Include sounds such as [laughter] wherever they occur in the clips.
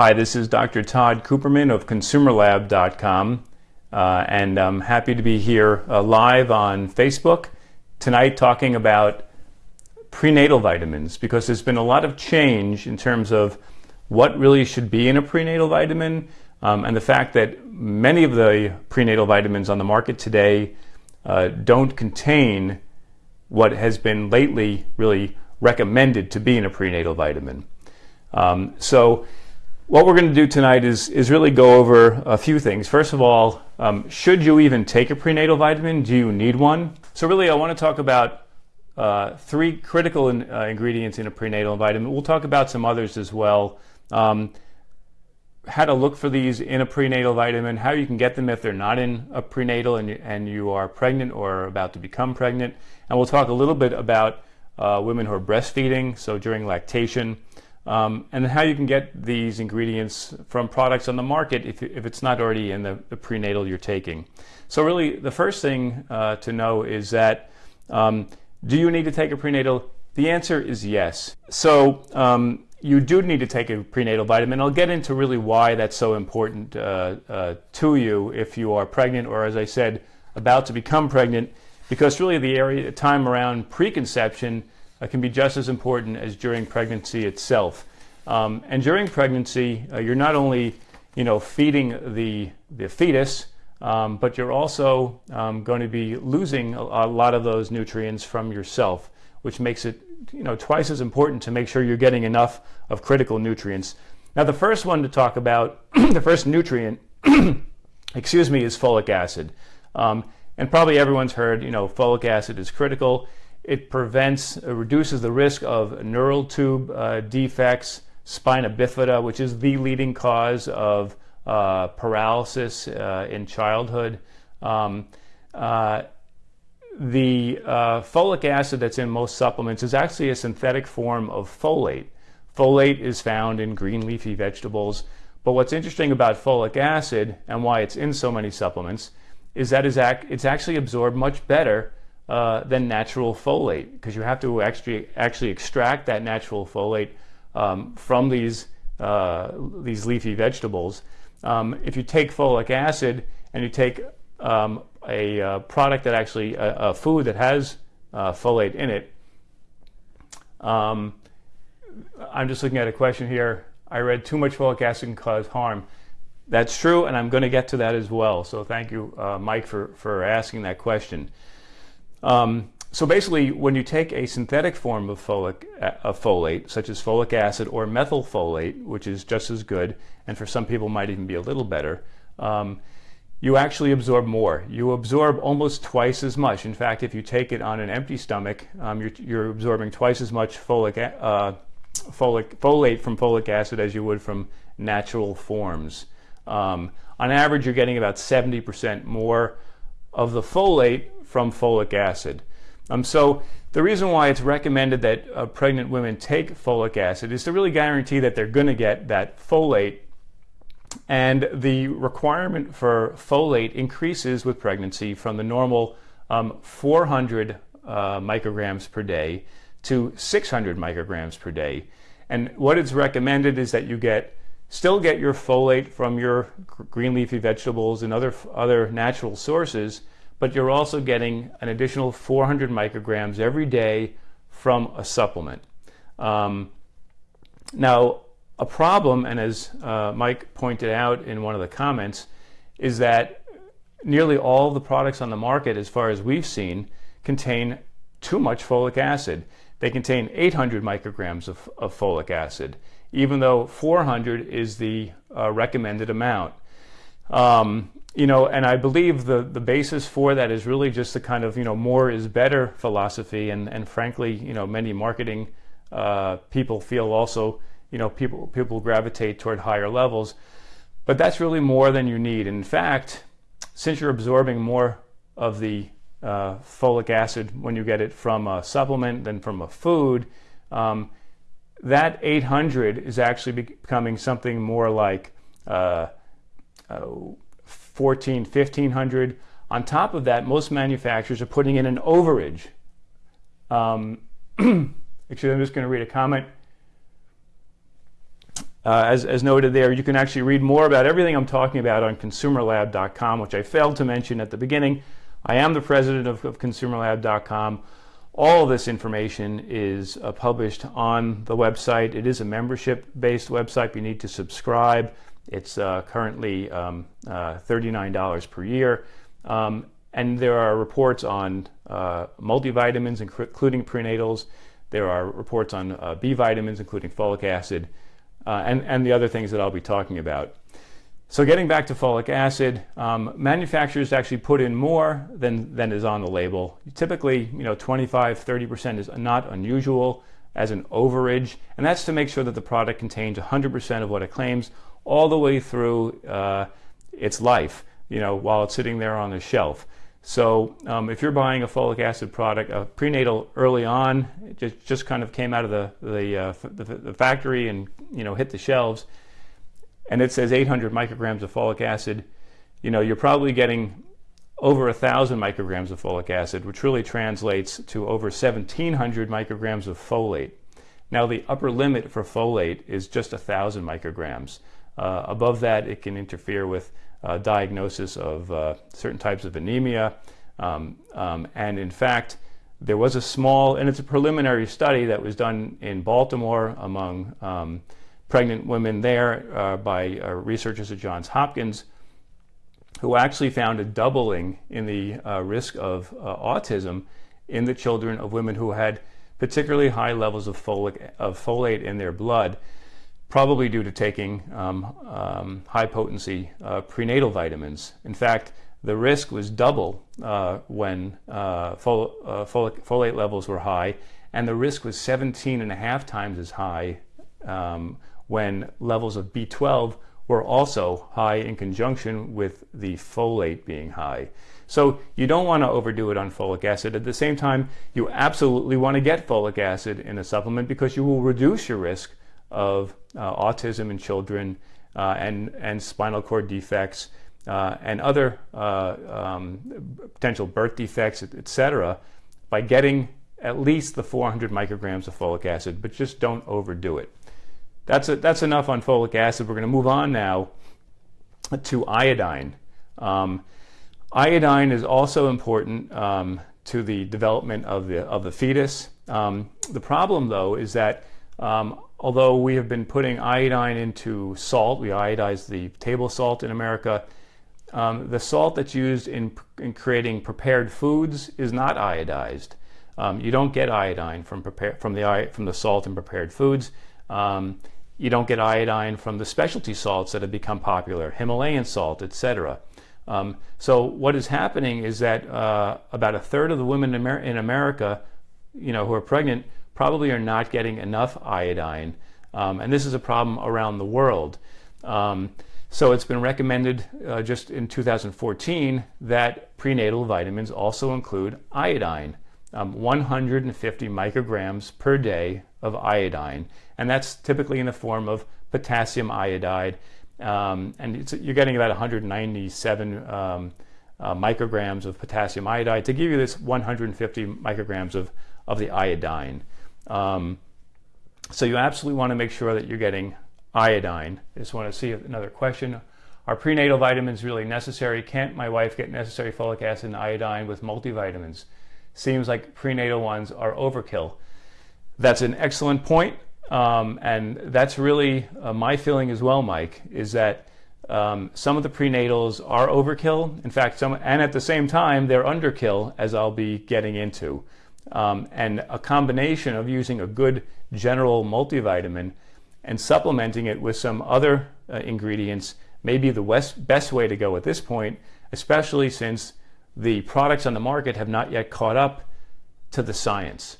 Hi, this is Dr. Tod Cooperman of ConsumerLab.com, uh, and I'm happy to be here uh, live on Facebook tonight talking about prenatal vitamins because there's been a lot of change in terms of what really should be in a prenatal vitamin um, and the fact that many of the prenatal vitamins on the market today uh, don't contain what has been lately really recommended to be in a prenatal vitamin. Um, so what we're going to do tonight is, is really go over a few things. First of all, um, should you even take a prenatal vitamin? Do you need one? So really I want to talk about uh, three critical in, uh, ingredients in a prenatal vitamin. We'll talk about some others as well. Um, how to look for these in a prenatal vitamin, how you can get them if they're not in a prenatal and you, and you are pregnant or about to become pregnant. And we'll talk a little bit about uh, women who are breastfeeding, so during lactation, um, and how you can get these ingredients from products on the market if, if it's not already in the, the prenatal you're taking. So really, the first thing uh, to know is that um, do you need to take a prenatal? The answer is yes. So um, you do need to take a prenatal vitamin. I'll get into really why that's so important uh, uh, to you if you are pregnant or, as I said, about to become pregnant, because really the area time around preconception uh, can be just as important as during pregnancy itself. Um, and during pregnancy, uh, you're not only, you know, feeding the the fetus, um, but you're also um, going to be losing a, a lot of those nutrients from yourself, which makes it you know, twice as important to make sure you're getting enough of critical nutrients. Now, the first one to talk about, [clears throat] the first nutrient, [clears throat] excuse me, is folic acid. Um, and probably everyone's heard, you know, folic acid is critical. It prevents, uh, reduces the risk of neural tube uh, defects, spina bifida, which is the leading cause of uh, paralysis uh, in childhood. Um, uh, the uh, folic acid that's in most supplements is actually a synthetic form of folate. Folate is found in green leafy vegetables, but what's interesting about folic acid and why it's in so many supplements is that it's actually absorbed much better uh, than natural folate because you have to actually actually extract that natural folate um, from these uh, these leafy vegetables. Um, if you take folic acid and you take um, a uh, product that actually, a, food that has uh, folate in it. Um, I'm just looking at a question here. I read too much folic acid can cause harm. That's true, and I'm going to get to that as well. So thank you, uh, Mike, for, for asking that question. Um, so basically, when you take a synthetic form of, folic, uh, folate, such as folic acid or methylfolate, which is just as good, and for some people might even be a little better, um, you actually absorb more. You absorb almost twice as much. In fact, if you take it on an empty stomach, um, you're, you're, absorbing twice as much folic, uh, folic, folate from folic acid as you would from natural forms. Um, on average, you're getting about 70% more of the folate from folic acid. Um, so the reason why it's recommended that uh, pregnant women take folic acid is to really guarantee that they're going to get that folate and the requirement for folate increases with pregnancy from the normal um, 400 uh, micrograms per day to 600 micrograms per day. And what it's recommended is that you get still get your folate from your green leafy vegetables and other other natural sources, but you're also getting an additional 400 micrograms every day from a supplement. Um, now, a problem, and as uh, Mike pointed out in one of the comments, is that nearly all the products on the market, as far as we've seen, contain too much folic acid. They contain 800 micrograms of, of folic acid, even though 400 is the uh, recommended amount. Um, you know, and I believe the, the basis for that is really just the kind of, you know, more is better philosophy. And, and frankly, you know, many marketing uh, people feel also you know, people, people gravitate toward higher levels. But that's really more than you need. In fact, since you're absorbing more of the uh, folic acid when you get it from a supplement than from a food, um, that 800 is actually becoming something more like uh, uh, 14, 1500. On top of that, most manufacturers are putting in an overage. Um, [clears throat] actually, I'm just going to read a comment uh, as, as noted there, you can actually read more about everything I'm talking about on consumerlab.com, which I failed to mention at the beginning. I am the president of, of consumerlab.com. All of this information is uh, published on the website. It is a membership based website. You need to subscribe. It's uh, currently um, uh, $39 per year. Um, and there are reports on uh, multivitamins, including prenatals. There are reports on uh, B vitamins, including folic acid, uh, and, and the other things that I'll be talking about. So getting back to folic acid, um, manufacturers actually put in more than, than is on the label. Typically, you know, 25, 30% is not unusual as an overage, and that's to make sure that the product contains 100% of what it claims all the way through uh, its life, you know, while it's sitting there on the shelf. So um, if you're buying a folic acid product, a prenatal early on, it just, just kind of came out of the, the, uh, the, the, factory and you know hit the shelves, and it says 800 micrograms of folic acid, you know, you're probably getting over a thousand micrograms of folic acid, which really translates to over 1700 micrograms of folate. Now the upper limit for folate is just a thousand micrograms. Uh, above that, it can interfere with uh, diagnosis of uh, certain types of anemia. Um, um, and in fact, there was a small, and it's a preliminary study that was done in Baltimore among um, pregnant women there uh, by uh, researchers at Johns Hopkins who actually found a doubling in the uh, risk of autism in the children of women who had particularly high levels of, folic, of folate in their blood probably due to taking um, um, high potency uh, prenatal vitamins. In fact, the risk was double uh, when uh, fol uh, folic, folate levels were high, and the risk was 17 and a half times as high um, when levels of B12 were also high in conjunction with the folate being high. So you don't want to overdo it on folic acid. At the same time, you absolutely want to get folic acid in a supplement because you will reduce your risk of uh, autism in children uh, and, and spinal cord defects uh, and other um, potential birth defects, etc., by getting at least the 400 micrograms of folic acid, but just don't overdo it. That's, a, that's enough on folic acid. We're going to move on now to iodine. Um, iodine is also important um, to the development of the, of the fetus. Um, the problem, though, is that um, although we have been putting iodine into salt, we iodize the table salt in America, um, the salt that's used in, in creating prepared foods is not iodized. Um, you don't get iodine from, prepare, from, the, from the salt in prepared foods. Um, you don't get iodine from the specialty salts that have become popular, Himalayan salt, etc. Um, so what is happening is that uh, about a third of the women in, in America, you know, who are pregnant probably are not getting enough iodine. Um, and this is a problem around the world. Um, so it's been recommended uh, just in 2014 that prenatal vitamins also include iodine, um, 150 micrograms per day of iodine. And that's typically in the form of potassium iodide. Um, and you're getting about 197 um, uh, micrograms of potassium iodide to give you this 150 micrograms of, of the iodine. Um, so you absolutely want to make sure that you're getting iodine. I just want to see another question. Are prenatal vitamins really necessary? Can't my wife get necessary folic acid and iodine with multivitamins? Seems like prenatal ones are overkill. That's an excellent point, um, and that's really uh, my feeling as well, Mike, is that um, some of the prenatals are overkill. In fact, some, and at the same time, they're underkill, as I'll be getting into. Um, and a combination of using a good general multivitamin and supplementing it with some other uh, ingredients may be the west, best way to go at this point, especially since the products on the market have not yet caught up to the science.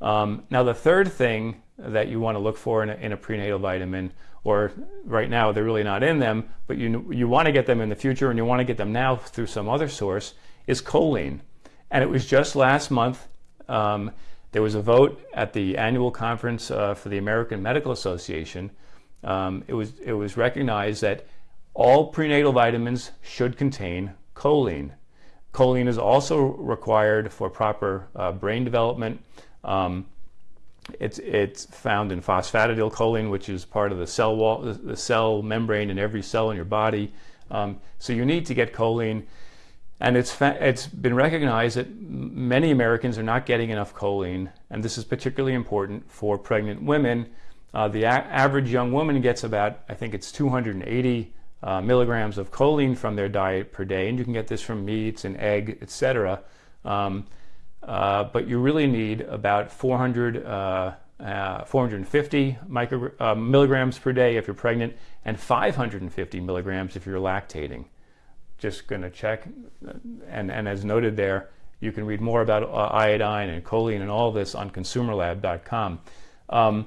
Um, now, the third thing that you want to look for in a, in a, prenatal vitamin, or right now they're really not in them, but you, you want to get them in the future and you want to get them now through some other source, is choline. And it was just last month um, there was a vote at the annual conference uh, for the American Medical Association. Um, it, was, it was recognized that all prenatal vitamins should contain choline. Choline is also required for proper uh, brain development. Um, it's it's found in phosphatidylcholine, which is part of the cell wall, the cell membrane in every cell in your body. Um, so you need to get choline, and it's it's been recognized that many Americans are not getting enough choline, and this is particularly important for pregnant women. Uh, the average young woman gets about, I think it's 280 uh, milligrams of choline from their diet per day, and you can get this from meats and egg, etc. Um, uh, but you really need about 400, uh, uh, 450 micro, uh, milligrams per day if you're pregnant, and 550 milligrams if you're lactating. Just going to check, and, and as noted there, you can read more about uh, iodine and choline and all this on consumerlab.com. Um,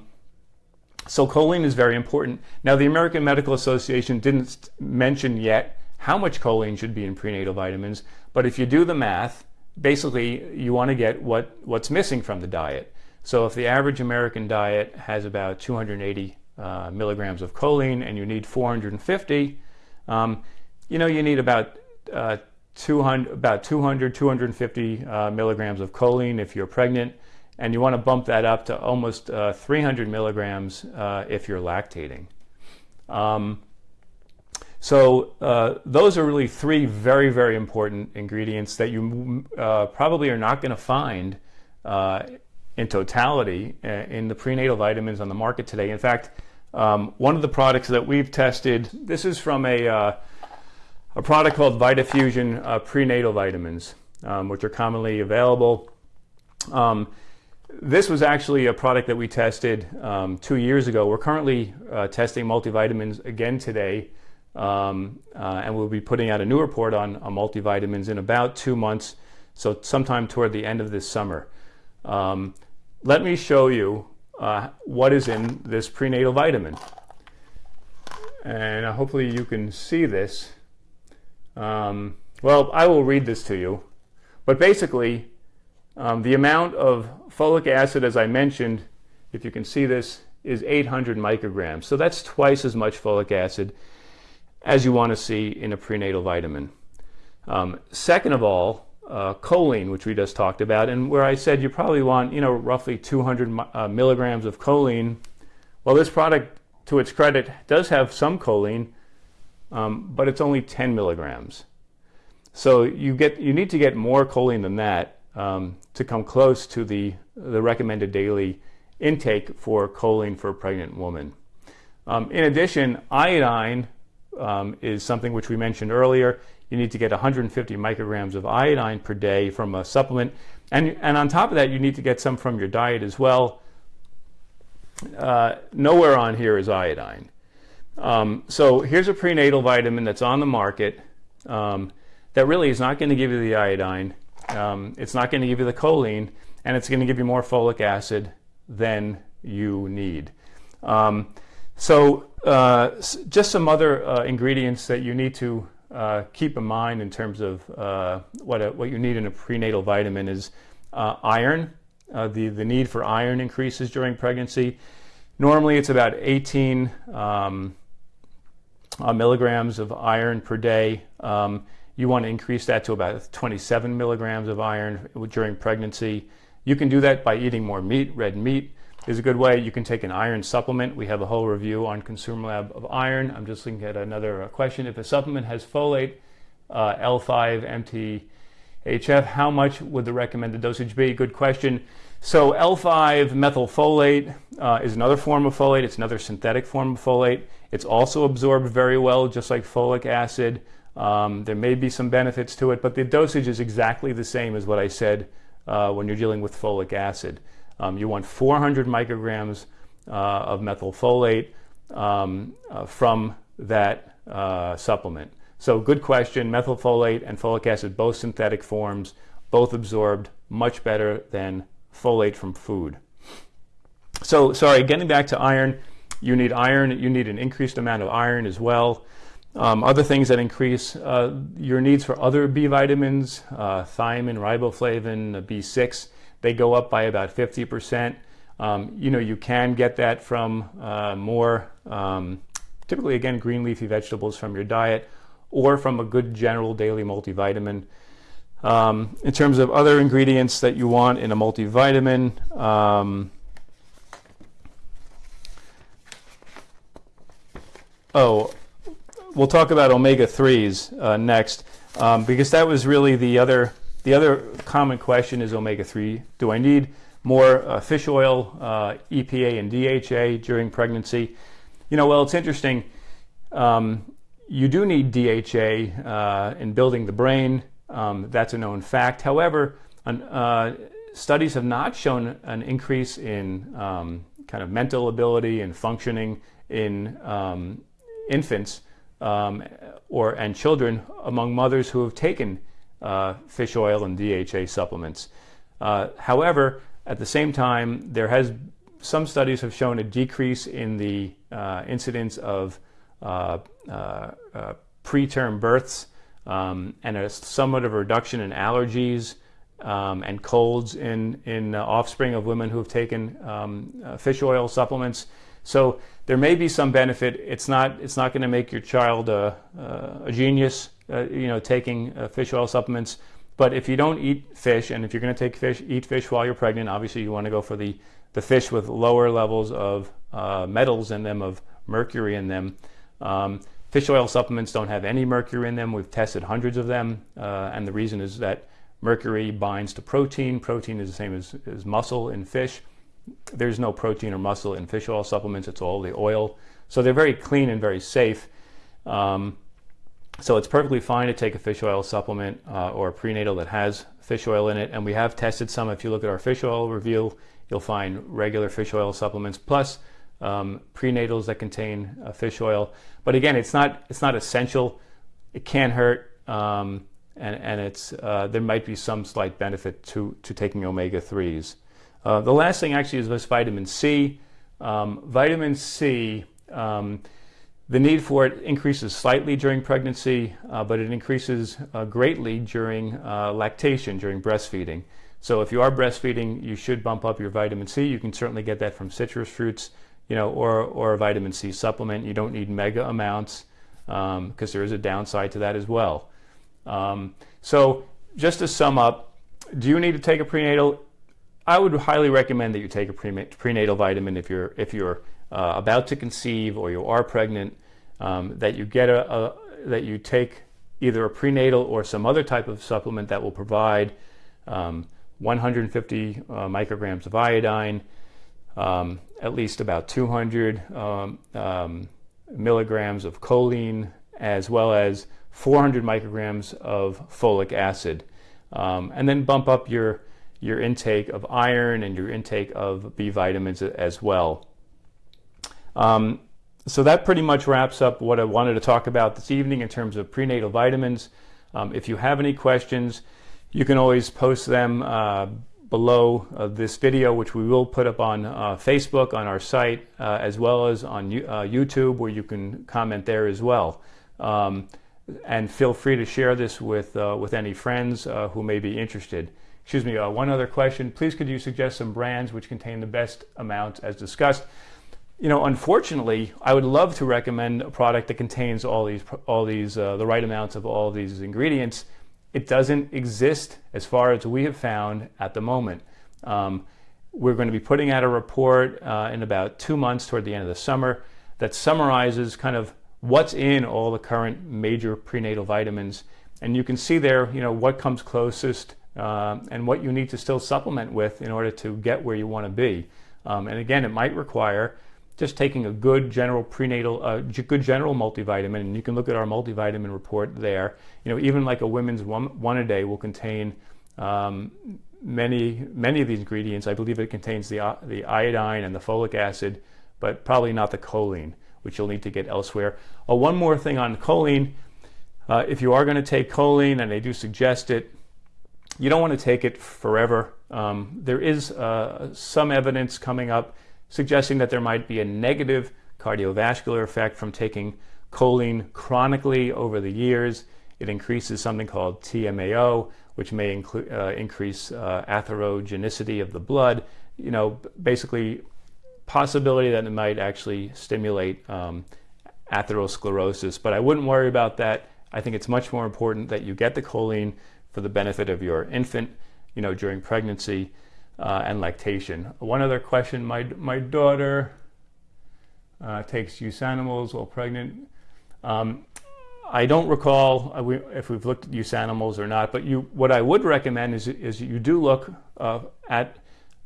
so choline is very important. Now, the American Medical Association didn't mention yet how much choline should be in prenatal vitamins, but if you do the math, basically you want to get what, what's missing from the diet. So if the average American diet has about 280 uh, milligrams of choline and you need 450, um, you know, you need about uh, 200, about 200, 250 uh, milligrams of choline if you're pregnant, and you want to bump that up to almost uh, 300 milligrams uh, if you're lactating. Um, so uh, those are really three very, very important ingredients that you uh, probably are not going to find in totality in the prenatal vitamins on the market today. In fact, um, one of the products that we've tested, this is from a, a product called VitaFusion uh, prenatal vitamins, um, which are commonly available. Um, this was actually a product that we tested um, two years ago. We're currently testing multivitamins again today um, uh, and we'll be putting out a new report on, on, multivitamins in about two months, so sometime toward the end of this summer. Um, let me show you uh, what is in this prenatal vitamin. And hopefully you can see this. Um, well, I will read this to you. But basically, um, the amount of folic acid, as I mentioned, if you can see this, is 800 micrograms. So that's twice as much folic acid as you want to see in a prenatal vitamin. Um, second of all, uh, choline, which we just talked about, and where I said you probably want, you know, roughly 200 uh, milligrams of choline. Well, this product, to its credit, does have some choline, um, but it's only 10 milligrams. So you get, you need to get more choline than that um, to come close to the, the recommended daily intake for choline for a pregnant woman. Um, in addition, iodine um, is something which we mentioned earlier. You need to get 150 micrograms of iodine per day from a supplement. And, and on top of that, you need to get some from your diet as well. Uh, nowhere on here is iodine. Um, so here's a prenatal vitamin that's on the market um, that really is not going to give you the iodine. Um, it's not going to give you the choline, and it's going to give you more folic acid than you need. Um, so uh, just some other uh, ingredients that you need to uh, keep in mind in terms of uh, what, a, what you need in a prenatal vitamin is uh, iron. Uh, the, the need for iron increases during pregnancy. Normally it's about 18 um, milligrams of iron per day. Um, you want to increase that to about 27 milligrams of iron during pregnancy. You can do that by eating more meat, red meat is a good way. You can take an iron supplement. We have a whole review on Consumer Lab of iron. I'm just looking at another uh, question. If a supplement has folate, uh, L5, MTHF, how much would the recommended dosage be? Good question. So L5 methylfolate uh, is another form of folate. It's another synthetic form of folate. It's also absorbed very well, just like folic acid. Um, there may be some benefits to it, but the dosage is exactly the same as what I said uh, when you're dealing with folic acid. Um, you want 400 micrograms uh, of methylfolate um, uh, from that uh, supplement. So good question, methylfolate and folic acid, both synthetic forms, both absorbed much better than folate from food. So sorry, getting back to iron, you need iron, you need an increased amount of iron as well. Um, other things that increase uh, your needs for other B vitamins, uh, thiamine, riboflavin, B6, they go up by about 50%. Um, you know, you can get that from uh, more, um, typically again, green leafy vegetables from your diet or from a good general daily multivitamin. Um, in terms of other ingredients that you want in a multivitamin, um, oh, we'll talk about omega-3s uh, next um, because that was really the other, the other common question is omega-3. Do I need more uh, fish oil, uh, EPA and DHA during pregnancy? You know, well, it's interesting. Um, you do need DHA uh, in building the brain um, that's a known fact. However, an, uh, studies have not shown an increase in um, kind of mental ability and functioning in um, infants um, or and children among mothers who have taken uh, fish oil and DHA supplements. Uh, however, at the same time, there has some studies have shown a decrease in the uh, incidence of uh, uh, preterm births um, and a somewhat of a reduction in allergies um, and colds in, in uh, offspring of women who have taken um, uh, fish oil supplements. So there may be some benefit. It's not, it's not going to make your child a, a genius, uh, you know, taking uh, fish oil supplements. But if you don't eat fish, and if you're going to take fish, eat fish while you're pregnant, obviously you want to go for the, the fish with lower levels of uh, metals in them, of mercury in them. Um, fish oil supplements don't have any mercury in them. We've tested hundreds of them, uh, and the reason is that Mercury binds to protein. Protein is the same as, as muscle in fish. There's no protein or muscle in fish oil supplements. It's all the oil. So they're very clean and very safe. Um, so it's perfectly fine to take a fish oil supplement uh, or a prenatal that has fish oil in it. And we have tested some. If you look at our fish oil review, you'll find regular fish oil supplements plus um, prenatals that contain uh, fish oil. But again, it's not it's not essential. It can hurt. Um, and, and it's, uh, there might be some slight benefit to, to taking omega-3s. Uh, the last thing actually is this vitamin C. Um, vitamin C, um, the need for it increases slightly during pregnancy, uh, but it increases uh, greatly during uh, lactation, during breastfeeding. So if you are breastfeeding, you should bump up your vitamin C. You can certainly get that from citrus fruits, you know, or, or a vitamin C supplement. You don't need mega amounts because um, there is a downside to that as well. Um, so just to sum up, do you need to take a prenatal? I would highly recommend that you take a prenatal vitamin if you're if you're uh, about to conceive or you are pregnant. Um, that you get a, a, that you take either a prenatal or some other type of supplement that will provide um, 150 uh, micrograms of iodine, um, at least about 200 um, um, milligrams of choline, as well as 400 micrograms of folic acid. Um, and then bump up your, your intake of iron and your intake of B vitamins as well. Um, so that pretty much wraps up what I wanted to talk about this evening in terms of prenatal vitamins. Um, if you have any questions, you can always post them uh, below uh, this video, which we will put up on uh, Facebook, on our site, uh, as well as on uh, YouTube, where you can comment there as well. Um, and feel free to share this with, uh, with any friends uh, who may be interested. Excuse me, one other question. Please could you suggest some brands which contain the best amounts as discussed? You know, unfortunately, I would love to recommend a product that contains all these, all these the right amounts of all these ingredients. It doesn't exist as far as we have found at the moment. Um, we're going to be putting out a report uh, in about two months toward the end of the summer that summarizes kind of what's in all the current major prenatal vitamins. And you can see there, you know, what comes closest uh, and what you need to still supplement with in order to get where you want to be. Um, and again, it might require just taking a good general prenatal, uh, good general multivitamin, and you can look at our multivitamin report there. You know, even like a women's one, one a day will contain um, many, many of these ingredients. I believe it contains the, uh, the iodine and the folic acid, but probably not the choline which you'll need to get elsewhere. Oh, one more thing on choline. Uh, if you are going to take choline, and they do suggest it, you don't want to take it forever. Um, there is uh, some evidence coming up suggesting that there might be a negative cardiovascular effect from taking choline chronically over the years. It increases something called TMAO, which may uh, increase uh, atherogenicity of the blood. You know, basically possibility that it might actually stimulate um, atherosclerosis, but I wouldn't worry about that. I think it's much more important that you get the choline for the benefit of your infant, you know, during pregnancy uh, and lactation. One other question, my, my daughter uh, takes use animals while pregnant. Um, I don't recall uh, if we've looked at use animals or not, but you, what I would recommend is, is you do look uh, at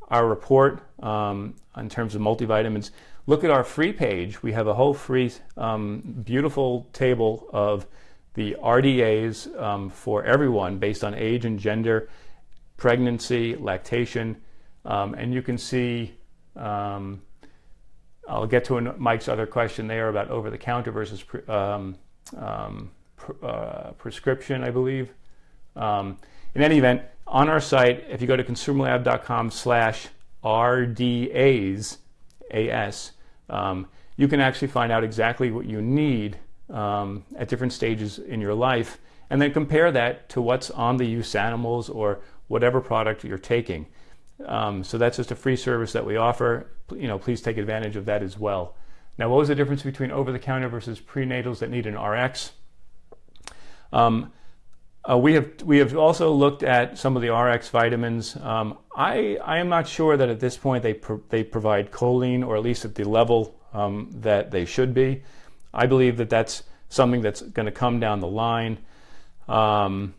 our report um, in terms of multivitamins. Look at our free page. We have a whole free, um, beautiful table of the RDAs um, for everyone based on age and gender, pregnancy, lactation, um, and you can see. Um, I'll get to Mike's other question there about over-the-counter versus um, um, pr uh, prescription, I believe. Um, in any event, on our site, if you go to consumerlab.com slash RDAs, AS, um, you can actually find out exactly what you need um, at different stages in your life and then compare that to what's on the use animals or whatever product you're taking. Um, so that's just a free service that we offer. You know, please take advantage of that as well. Now, what was the difference between over-the-counter versus prenatals that need an RX? Um, uh, we have we have also looked at some of the RX vitamins. Um, I I am not sure that at this point they they provide choline or at least at the level um, that they should be. I believe that that's something that's going to come down the line. Um,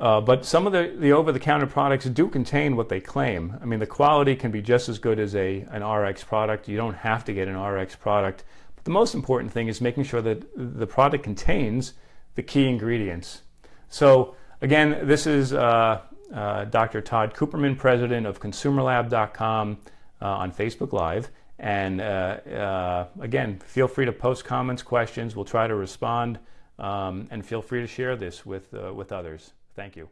uh, but some of the, the over-the-counter products do contain what they claim. I mean, the quality can be just as good as a, an RX product. You don't have to get an RX product. But the most important thing is making sure that the product contains the key ingredients. So again, this is uh, uh, Dr. Tod Cooperman, president of ConsumerLab.com uh, on Facebook Live. And uh, uh, again, feel free to post comments, questions. We'll try to respond. Um, and feel free to share this with, with others. Thank you.